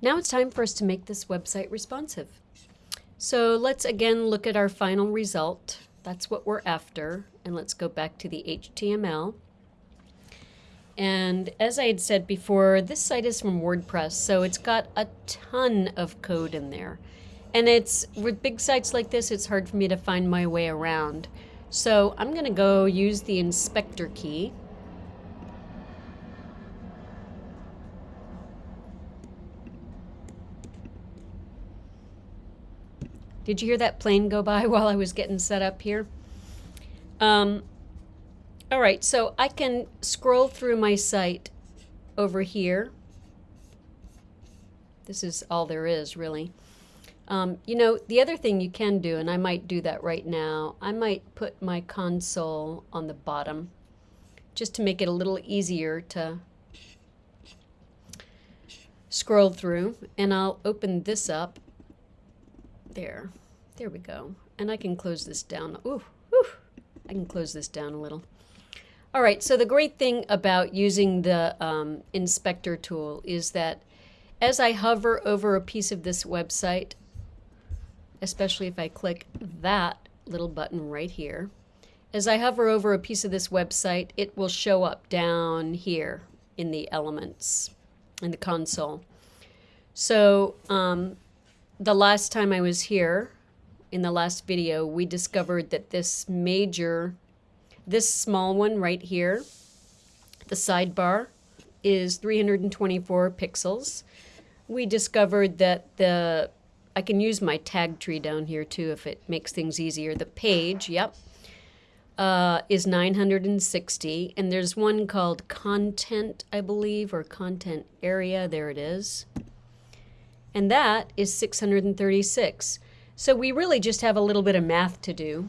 Now it's time for us to make this website responsive. So let's again look at our final result. That's what we're after. And let's go back to the HTML. And as I had said before, this site is from WordPress, so it's got a ton of code in there. And it's with big sites like this, it's hard for me to find my way around. So I'm going to go use the inspector key. Did you hear that plane go by while I was getting set up here? Um, all right, so I can scroll through my site over here. This is all there is, really. Um, you know, the other thing you can do, and I might do that right now, I might put my console on the bottom just to make it a little easier to scroll through. And I'll open this up. There. There we go. And I can close this down. Ooh, ooh. I can close this down a little. All right, so the great thing about using the um, inspector tool is that as I hover over a piece of this website, especially if I click that little button right here. As I hover over a piece of this website, it will show up down here in the elements, in the console. So um, the last time I was here, in the last video, we discovered that this major, this small one right here, the sidebar, is 324 pixels. We discovered that the I can use my tag tree down here too if it makes things easier. The page, yep, uh, is 960. And there's one called content, I believe, or content area. There it is. And that is 636. So we really just have a little bit of math to do.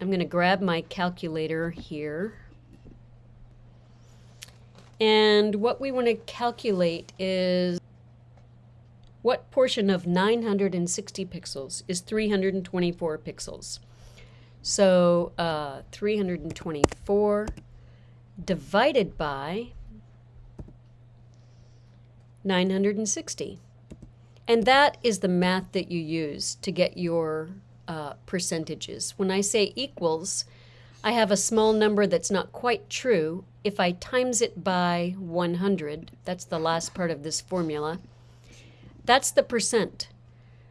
I'm going to grab my calculator here. And what we want to calculate is what portion of 960 pixels is 324 pixels? So uh, 324 divided by 960. And that is the math that you use to get your uh, percentages. When I say equals, I have a small number that's not quite true. If I times it by 100, that's the last part of this formula, that's the percent.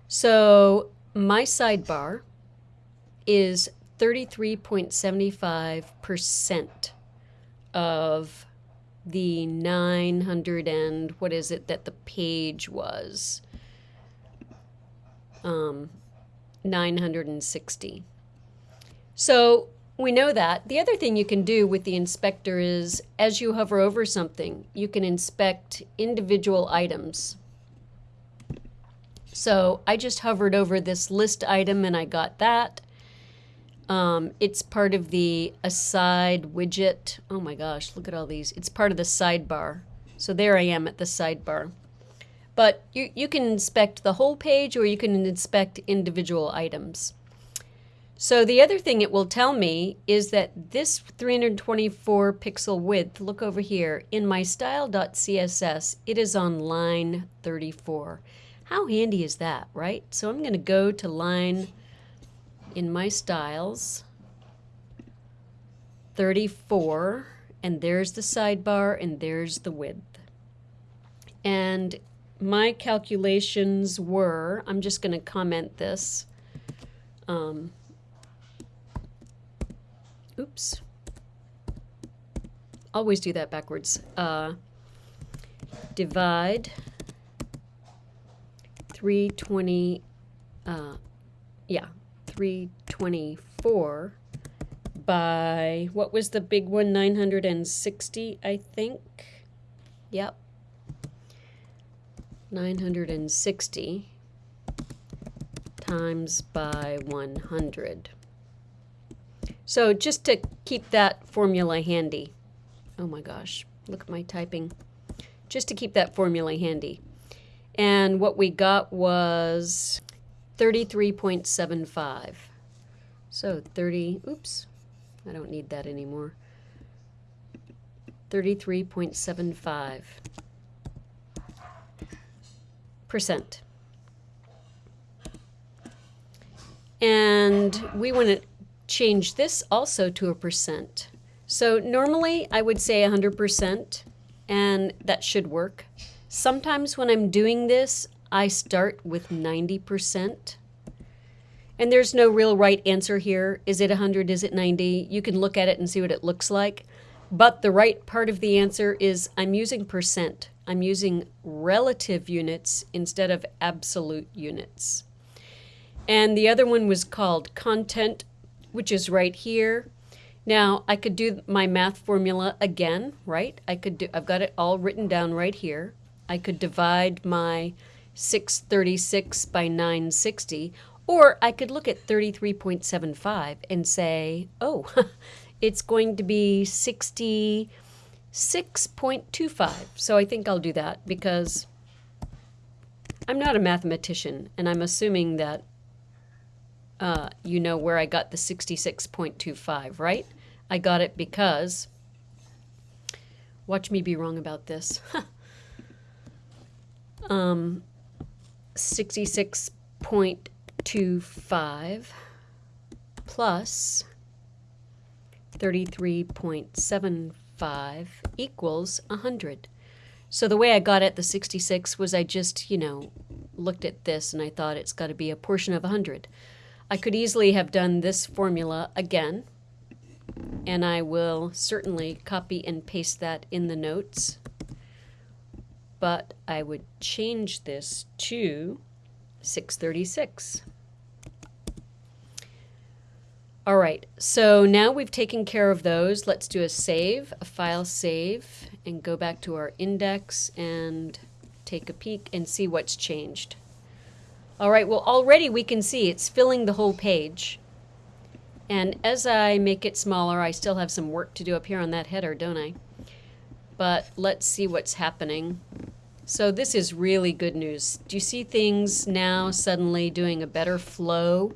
So my sidebar is 33.75% of the 900 and what is it that the page was? Um, 960. So we know that. The other thing you can do with the inspector is as you hover over something, you can inspect individual items. So I just hovered over this list item and I got that. Um, it's part of the aside widget. Oh my gosh, look at all these. It's part of the sidebar. So there I am at the sidebar. But you, you can inspect the whole page or you can inspect individual items. So the other thing it will tell me is that this 324 pixel width, look over here, in my style.css, it is on line 34. How handy is that, right? So I'm going to go to line in my styles 34 and there's the sidebar and there's the width. And my calculations were, I'm just going to comment this. Um, oops. Always do that backwards. Uh, divide 320, uh, yeah, 324 by, what was the big one, 960, I think? Yep. 960 times by 100. So just to keep that formula handy. Oh my gosh, look at my typing. Just to keep that formula handy. And what we got was 33.75. So 30, oops, I don't need that anymore. 33.75 percent. And we want to change this also to a percent. So normally I would say 100% and that should work. Sometimes when I'm doing this, I start with 90%. And there's no real right answer here. Is it 100? Is it 90? You can look at it and see what it looks like. But the right part of the answer is I'm using percent. I'm using relative units instead of absolute units. And the other one was called content, which is right here. Now I could do my math formula again, right? I could do, I've got it all written down right here. I could divide my 636 by 960, or I could look at 33.75 and say, oh, it's going to be 66.25. So I think I'll do that because I'm not a mathematician, and I'm assuming that uh, you know where I got the 66.25, right? I got it because, watch me be wrong about this. um, 66.25 plus 33.75 equals 100. So the way I got at the 66 was I just, you know, looked at this and I thought it's got to be a portion of 100. I could easily have done this formula again, and I will certainly copy and paste that in the notes, but I would change this to 636. All right, so now we've taken care of those. Let's do a save, a file save, and go back to our index and take a peek and see what's changed. All right, well, already we can see it's filling the whole page. And as I make it smaller, I still have some work to do up here on that header, don't I? But let's see what's happening. So this is really good news. Do you see things now suddenly doing a better flow?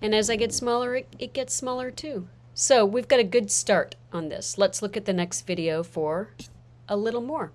And as I get smaller, it, it gets smaller too. So we've got a good start on this. Let's look at the next video for a little more.